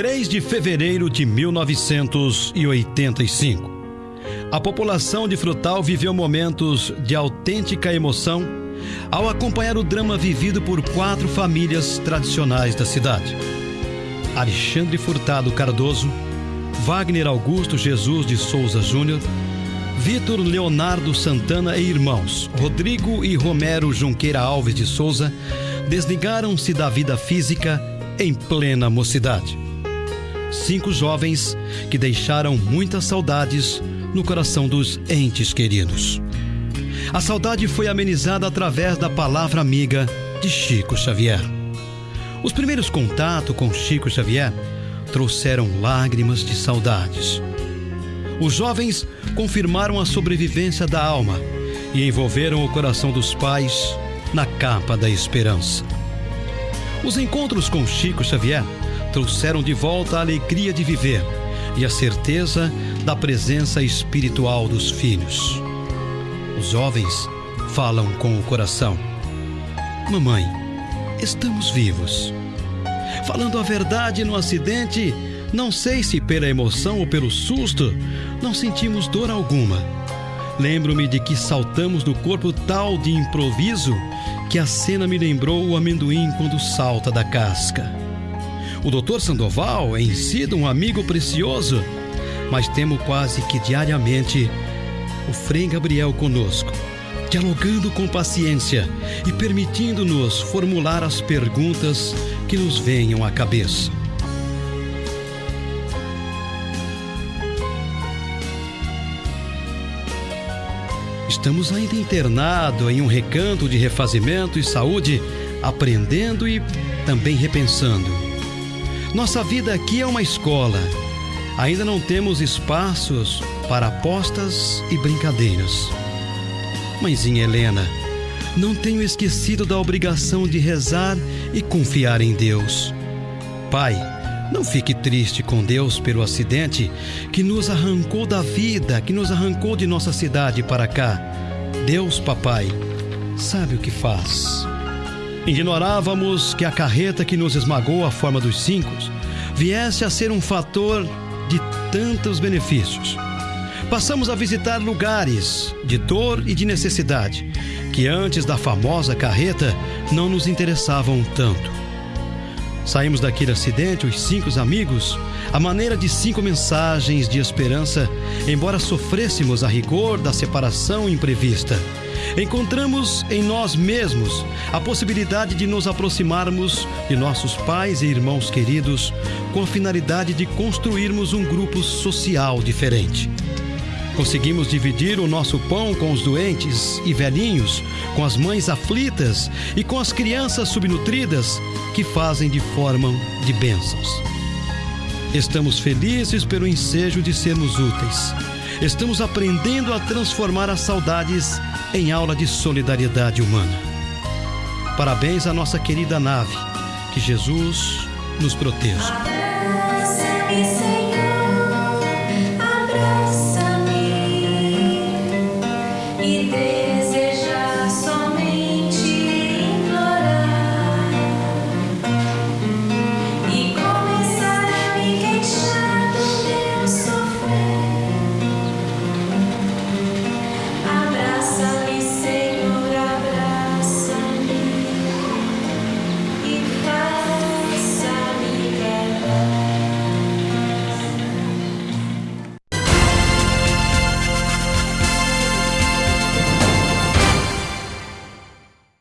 3 de fevereiro de 1985. A população de Frutal viveu momentos de autêntica emoção ao acompanhar o drama vivido por quatro famílias tradicionais da cidade: Alexandre Furtado Cardoso, Wagner Augusto Jesus de Souza Júnior, Vitor Leonardo Santana e irmãos, Rodrigo e Romero Junqueira Alves de Souza, desligaram-se da vida física em plena mocidade. Cinco jovens que deixaram muitas saudades no coração dos entes queridos. A saudade foi amenizada através da palavra amiga de Chico Xavier. Os primeiros contatos com Chico Xavier trouxeram lágrimas de saudades. Os jovens confirmaram a sobrevivência da alma e envolveram o coração dos pais na capa da esperança. Os encontros com Chico Xavier trouxeram de volta a alegria de viver e a certeza da presença espiritual dos filhos. Os jovens falam com o coração: Mamãe, estamos vivos. Falando a verdade no acidente, não sei se pela emoção ou pelo susto, não sentimos dor alguma. Lembro-me de que saltamos do corpo tal de improviso que a cena me lembrou o amendoim quando salta da casca. O doutor Sandoval é em si um amigo precioso, mas temo quase que diariamente o Frei Gabriel conosco, dialogando com paciência e permitindo-nos formular as perguntas que nos venham à cabeça. Estamos ainda internado em um recanto de refazimento e saúde, aprendendo e também repensando. Nossa vida aqui é uma escola. Ainda não temos espaços para apostas e brincadeiras. Mãezinha Helena, não tenho esquecido da obrigação de rezar e confiar em Deus. Pai, não fique triste com Deus pelo acidente que nos arrancou da vida, que nos arrancou de nossa cidade para cá. Deus, papai, sabe o que faz. Ignorávamos que a carreta que nos esmagou a forma dos cinco viesse a ser um fator de tantos benefícios. Passamos a visitar lugares de dor e de necessidade que antes da famosa carreta não nos interessavam tanto. Saímos daquele acidente, os cinco amigos, a maneira de cinco mensagens de esperança, embora sofrêssemos a rigor da separação imprevista. Encontramos em nós mesmos a possibilidade de nos aproximarmos de nossos pais e irmãos queridos com a finalidade de construirmos um grupo social diferente. Conseguimos dividir o nosso pão com os doentes e velhinhos, com as mães aflitas e com as crianças subnutridas que fazem de forma de bênçãos. Estamos felizes pelo ensejo de sermos úteis. Estamos aprendendo a transformar as saudades em aula de solidariedade humana. Parabéns à nossa querida nave. Que Jesus nos proteja.